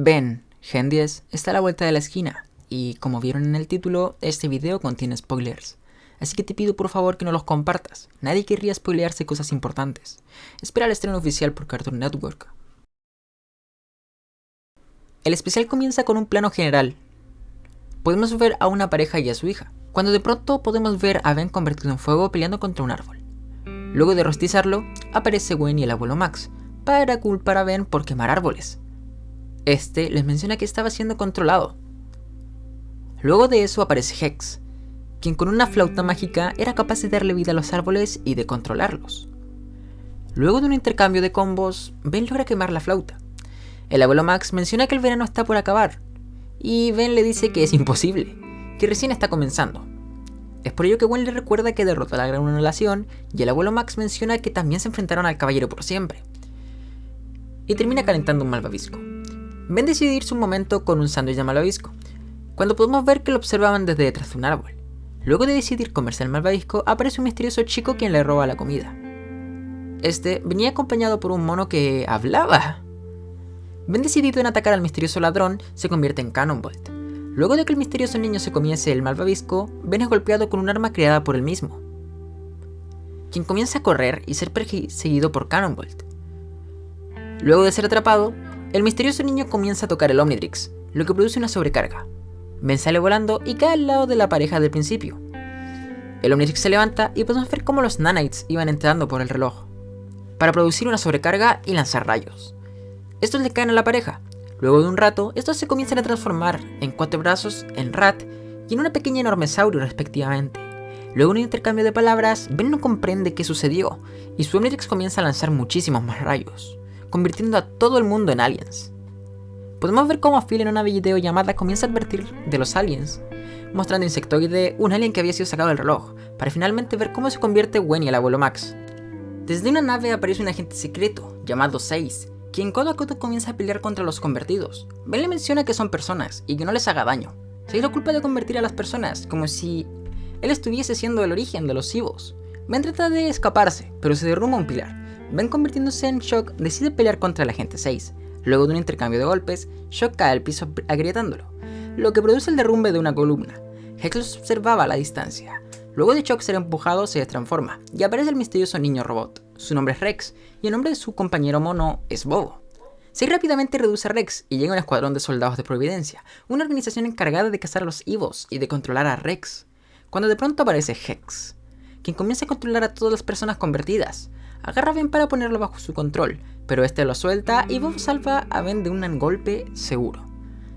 Ben, Gen 10, está a la vuelta de la esquina, y como vieron en el título, este video contiene spoilers. Así que te pido por favor que no los compartas, nadie querría spoilearse cosas importantes. Espera el estreno oficial por Cartoon Network. El especial comienza con un plano general. Podemos ver a una pareja y a su hija, cuando de pronto podemos ver a Ben convertido en fuego peleando contra un árbol. Luego de rostizarlo, aparece Gwen y el abuelo Max, para culpar a Ben por quemar árboles, este les menciona que estaba siendo controlado. Luego de eso aparece Hex, quien con una flauta mágica era capaz de darle vida a los árboles y de controlarlos. Luego de un intercambio de combos, Ben logra quemar la flauta. El abuelo Max menciona que el verano está por acabar, y Ben le dice que es imposible, que recién está comenzando. Es por ello que Gwen le recuerda que derrotó a la gran anulación, y el abuelo Max menciona que también se enfrentaron al caballero por siempre. Y termina calentando un malvavisco. Ben decide irse un momento con un sándwich de malvavisco, cuando podemos ver que lo observaban desde detrás de un árbol. Luego de decidir comerse el malvavisco, aparece un misterioso chico quien le roba la comida. Este venía acompañado por un mono que hablaba. Ben decidido en atacar al misterioso ladrón, se convierte en Cannonbolt. Luego de que el misterioso niño se comiese el malvavisco, Ben es golpeado con un arma creada por él mismo, quien comienza a correr y ser perseguido por Cannonbolt. Luego de ser atrapado, el misterioso niño comienza a tocar el Omnitrix, lo que produce una sobrecarga. Ben sale volando y cae al lado de la pareja del principio. El Omnitrix se levanta y podemos ver cómo los nanites iban entrando por el reloj, para producir una sobrecarga y lanzar rayos. Estos le caen a la pareja. Luego de un rato, estos se comienzan a transformar en cuatro brazos, en rat y en una pequeña enorme saurio respectivamente. Luego de un intercambio de palabras, Ben no comprende qué sucedió, y su Omnitrix comienza a lanzar muchísimos más rayos convirtiendo a todo el mundo en aliens. Podemos ver cómo Phil en una videollamada comienza a advertir de los aliens, mostrando Insectoide, un alien que había sido sacado del reloj, para finalmente ver cómo se convierte Gwen y el abuelo Max. Desde una nave aparece un agente secreto, llamado 6, quien codo a codo comienza a pelear contra los convertidos. Ben le menciona que son personas, y que no les haga daño. 6 lo culpa de convertir a las personas, como si él estuviese siendo el origen de los cibos. Ben trata de escaparse, pero se derrumba un pilar, Ben convirtiéndose en Shock decide pelear contra el agente 6. Luego de un intercambio de golpes, Shock cae al piso agrietándolo, lo que produce el derrumbe de una columna. Hex los observaba a la distancia. Luego de Shock ser empujado, se transforma y aparece el misterioso niño robot. Su nombre es Rex y el nombre de su compañero mono es Bobo. Se rápidamente reduce a Rex y llega un escuadrón de soldados de Providencia, una organización encargada de cazar a los Evos y de controlar a Rex. Cuando de pronto aparece Hex, quien comienza a controlar a todas las personas convertidas, agarra a Ben para ponerlo bajo su control, pero este lo suelta y Bob salva a Ben de un golpe seguro.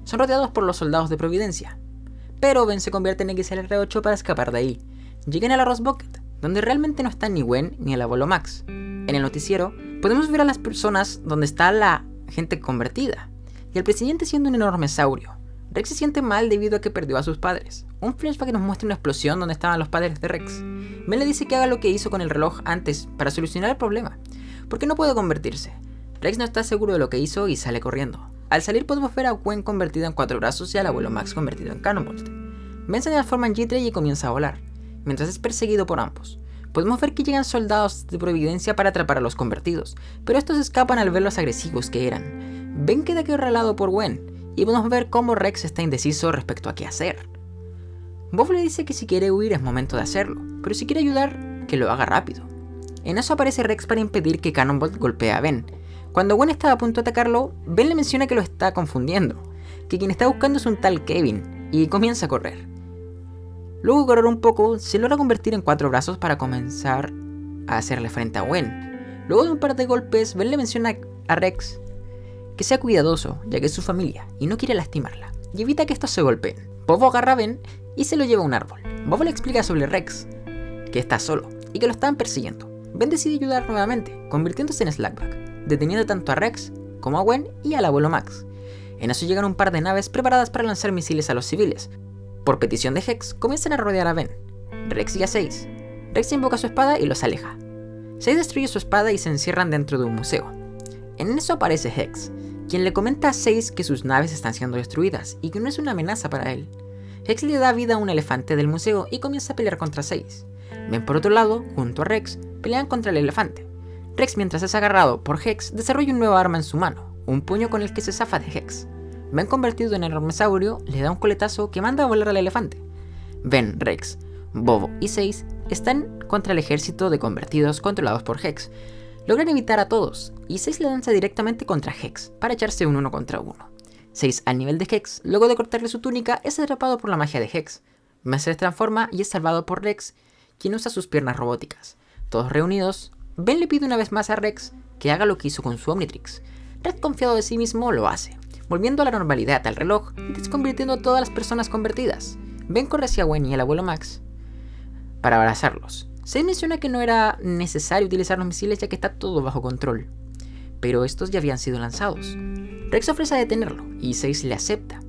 Son rodeados por los soldados de Providencia, pero Ben se convierte en XLR8 para escapar de ahí. Llegan a la Bucket, donde realmente no está ni Gwen ni el abuelo Max. En el noticiero podemos ver a las personas donde está la gente convertida, y el presidente siendo un enorme saurio. Rex se siente mal debido a que perdió a sus padres. Un flashback nos muestra una explosión donde estaban los padres de Rex. Ben le dice que haga lo que hizo con el reloj antes para solucionar el problema, porque no puede convertirse. Rex no está seguro de lo que hizo y sale corriendo. Al salir podemos ver a Gwen convertida en cuatro brazos y al abuelo Max convertido en Cannonbolt. Ben se transforma en G-Tray y comienza a volar, mientras es perseguido por ambos. Podemos ver que llegan soldados de Providencia para atrapar a los convertidos, pero estos escapan al ver los agresivos que eran. Ben queda acorralado por Gwen, y podemos ver cómo Rex está indeciso respecto a qué hacer. Bob le dice que si quiere huir es momento de hacerlo, pero si quiere ayudar, que lo haga rápido. En eso aparece Rex para impedir que Cannonbolt golpee a Ben. Cuando Gwen está a punto de atacarlo, Ben le menciona que lo está confundiendo, que quien está buscando es un tal Kevin, y comienza a correr. Luego de correr un poco, se logra convertir en cuatro brazos para comenzar a hacerle frente a Gwen. Luego de un par de golpes, Ben le menciona a Rex que sea cuidadoso, ya que es su familia, y no quiere lastimarla, y evita que estos se golpeen. Bobo agarra a Ben y se lo lleva a un árbol. Bobo le explica sobre Rex, que está solo, y que lo están persiguiendo. Ben decide ayudar nuevamente, convirtiéndose en Slackback, deteniendo tanto a Rex como a Gwen y al abuelo Max. En eso llegan un par de naves preparadas para lanzar misiles a los civiles. Por petición de Hex, comienzan a rodear a Ben. Rex y a 6. Rex invoca su espada y los aleja. 6 destruye su espada y se encierran dentro de un museo. En eso aparece Hex, quien le comenta a 6 que sus naves están siendo destruidas y que no es una amenaza para él. Hex le da vida a un elefante del museo y comienza a pelear contra 6. Ben por otro lado, junto a Rex, pelean contra el elefante. Rex mientras es agarrado por Hex desarrolla un nuevo arma en su mano, un puño con el que se zafa de Hex. Ben convertido en enormesaurio le da un coletazo que manda a volar al elefante. Ben, Rex, Bobo y Seis están contra el ejército de convertidos controlados por Hex. Logran evitar a todos, y Seis le lanza directamente contra Hex, para echarse un uno contra uno. 6 al nivel de Hex, luego de cortarle su túnica, es atrapado por la magia de Hex. Ben se transforma y es salvado por Rex, quien usa sus piernas robóticas. Todos reunidos, Ben le pide una vez más a Rex que haga lo que hizo con su Omnitrix. Rex confiado de sí mismo lo hace, volviendo a la normalidad al reloj y desconvirtiendo a todas las personas convertidas. Ben corre hacia Gwen y el abuelo Max para abrazarlos. Se menciona que no era necesario utilizar los misiles ya que está todo bajo control, pero estos ya habían sido lanzados. Rex ofrece a detenerlo y Seis le acepta.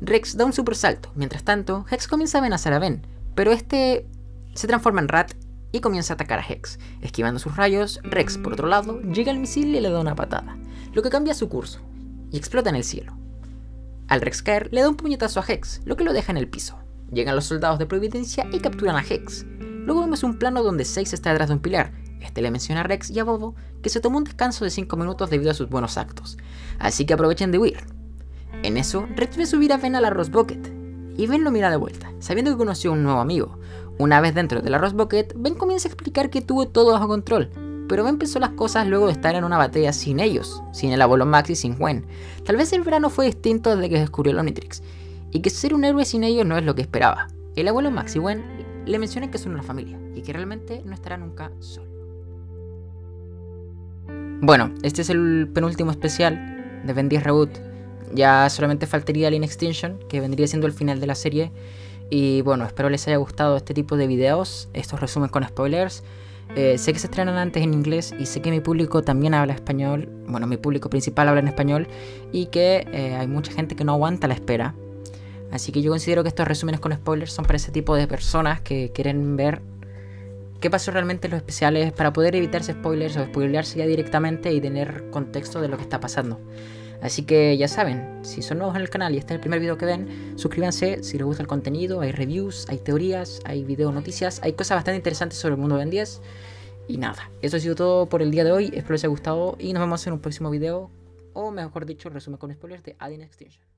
Rex da un super salto, mientras tanto, Hex comienza a amenazar a Ben, pero este se transforma en Rat y comienza a atacar a Hex. Esquivando sus rayos, Rex, por otro lado, llega al misil y le da una patada, lo que cambia su curso, y explota en el cielo. Al Rex caer, le da un puñetazo a Hex, lo que lo deja en el piso. Llegan los soldados de Providencia y capturan a Hex. Luego vemos un plano donde Seis está detrás de un pilar, este le menciona a Rex y a Bobo que se tomó un descanso de 5 minutos debido a sus buenos actos, así que aprovechen de huir. En eso, Rex ve subir a Ben al arroz bucket, y Ben lo mira de vuelta, sabiendo que conoció a un nuevo amigo. Una vez dentro del arroz bucket, Ben comienza a explicar que tuvo todo bajo control, pero Ben pensó las cosas luego de estar en una batalla sin ellos, sin el abuelo Max y sin Gwen. Tal vez el verano fue distinto desde que descubrió el Omnitrix, y que ser un héroe sin ellos no es lo que esperaba. El abuelo Max y Gwen le mencionan que son una familia, y que realmente no estará nunca solo. Bueno, este es el penúltimo especial de Ben 10 Reboot. Ya solamente faltaría In Extinction, que vendría siendo el final de la serie. Y bueno, espero les haya gustado este tipo de videos, estos resumen con spoilers. Eh, sé que se estrenan antes en inglés y sé que mi público también habla español. Bueno, mi público principal habla en español y que eh, hay mucha gente que no aguanta la espera. Así que yo considero que estos resúmenes con spoilers son para ese tipo de personas que quieren ver qué pasó realmente en los especiales para poder evitarse spoilers o spoilearse ya directamente y tener contexto de lo que está pasando. Así que ya saben, si son nuevos en el canal y este es el primer video que ven, suscríbanse si les gusta el contenido, hay reviews, hay teorías, hay video noticias, hay cosas bastante interesantes sobre el mundo de Ben 10. Y nada, eso ha sido todo por el día de hoy, espero les haya gustado y nos vemos en un próximo video, o mejor dicho, resumen con spoilers de Adin Extinction.